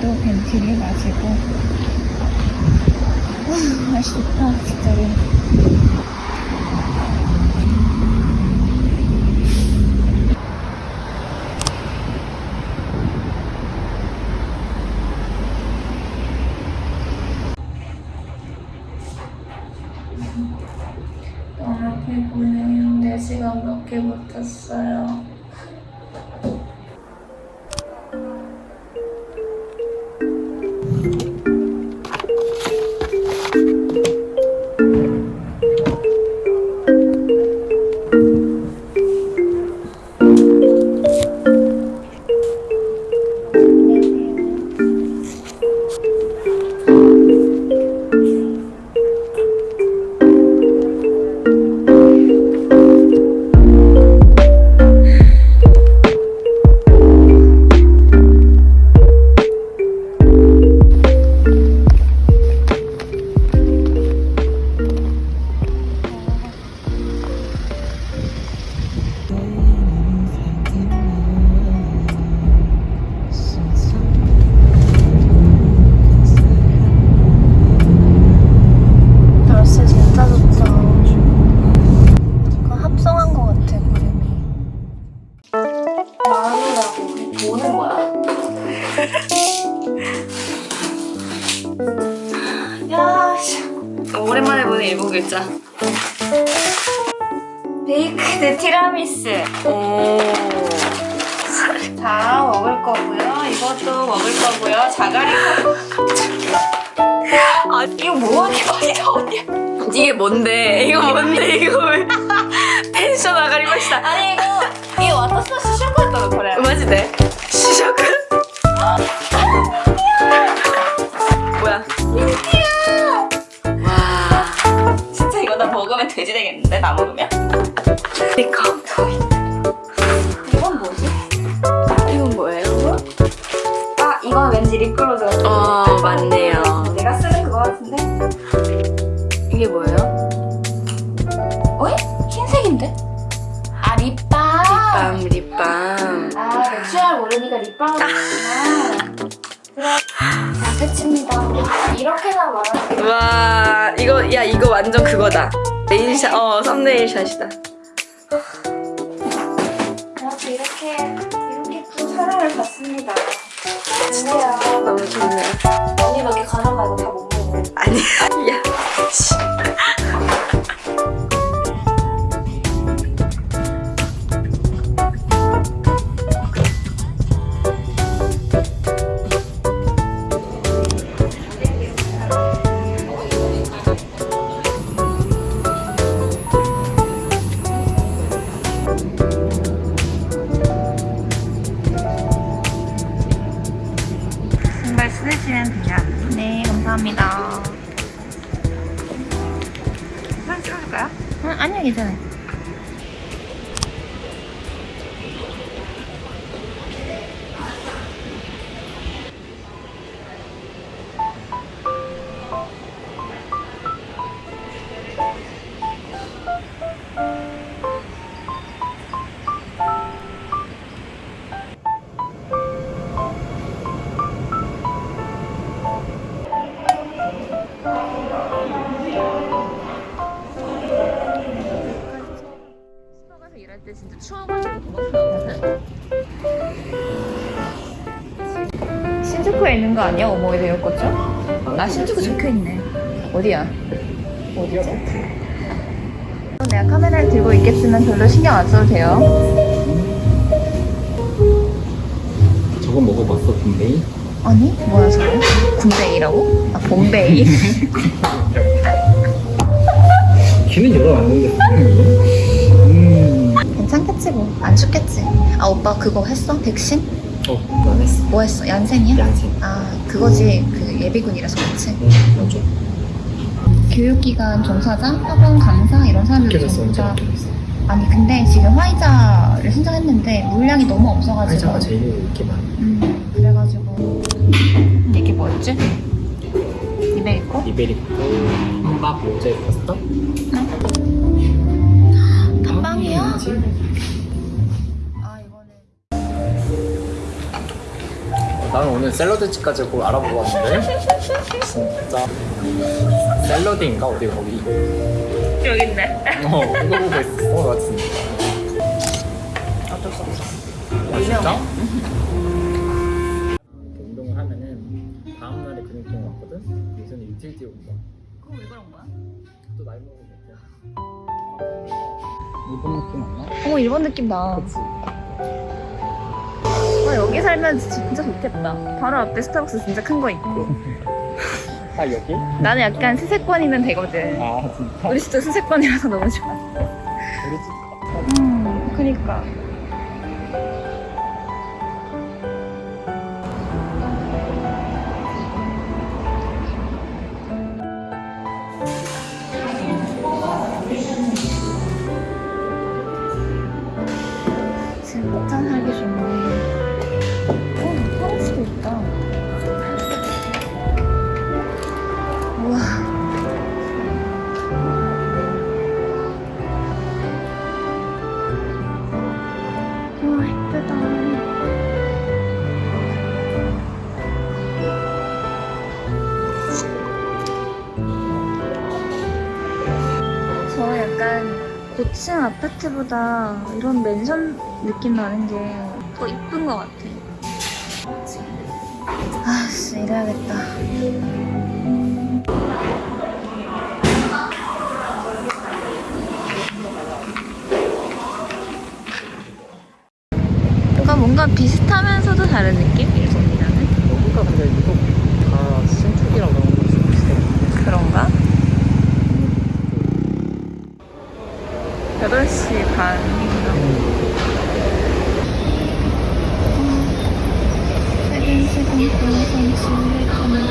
오늘도 벤티를 마시고. 와 날씨 좋다 진짜로. 너무 피곤해요 4시간 밖에 못 잤어요 일본 글자. 베이크드 티라미수. 오. 자, 먹을 거고요. 이것도 먹을 거고요. 자가리 아, 이거 뭐하니? 많이 나오냐? 이게 뭔데? 이거 뭔데? 이거 왜? 펜션 아가리 맛이다. 아니, 이거 어, 맞네요. 내가 쓰는 그거 같은데? 이게 뭐예요? 어이? 흰색인데? 아, 립밤. 립밤, 립밤. 아, natural 모르니까 립밤이구나. 그래. 자, 끝입니다. 이렇게나 말하는 와, 이거, 야, 이거 완전 그거다. main shot, 어, thumbnail shot이다. 진짜. 너무 좋네요. 네, 감사합니다. 사진 찍어줄까요? 응, 아니요, 괜찮아요. 때 진짜 추워가지고 도망가요. 신주쿠에 있는 거 아니야? 오모이드 요거죠? 아, 신주쿠 적혀있네. 어디야? 어디죠? 내가 카메라를 들고 있겠지만 별로 신경 안 써도 돼요. 저거 먹어봤어 분베이? 아니, 뭐야, 저거? 군베이라고? 아, 봄베이? 걔는 여러 왔는데 음... 괜찮겠지, 뭐. 안 춥겠지. 아, 오빠 그거 했어? 백신? 어, 난 했어 뭐 했어? 얀센이야? 양생 아, 그거지. 그 예비군이라서 그렇지. 응, 맞아 교육기관 종사자, 학원 강사 이런 사람들 전부 아니 근데 지금 화이자를 신청했는데 물량이 너무 없어가지고 화이자가 제일 이렇게 많아 음 그래가지고 이게 뭐였지? 이베리코? 이베리코 한밥 모제 파스타 닭 빵이야? 아, 아 이거는 나는 오늘 샐러드 집 가지고 알아보고 왔는데 진짜 샐러드인가 어디 거기 여기 있네. 어 이거 보고 있었어 나 진짜 어쩔 수 없어. 아, 진짜? 운동을 하면은 다음 날에 근육통 왔거든? 요새는 이틀 뒤에 온다 그거 왜 그런 거야? 또 나이 먹으니까 일본 느낌 안 나? 어머 일본 느낌 나. 그치 아, 여기 살면 진짜 좋겠다. 바로 앞에 스타벅스 진짜 큰 거 있고. 아 여기? 나는 약간 수세권이면 되거든. 아 진짜? 우리 집도 수세권이라서 너무 좋아. 우리 집 음, 그니까. 고층 아파트보다 이런 맨션 느낌 나는 게 더 이쁜 것 같아. 아씨, 이래야겠다. 뭔가 비슷하면서도 다른 느낌? 일본이라는? 여기가 근데 유독 다 신축이라고 하는 거 비슷해 그런가? 음. 8시 반 세근세근 변성심을 건너